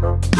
Bye.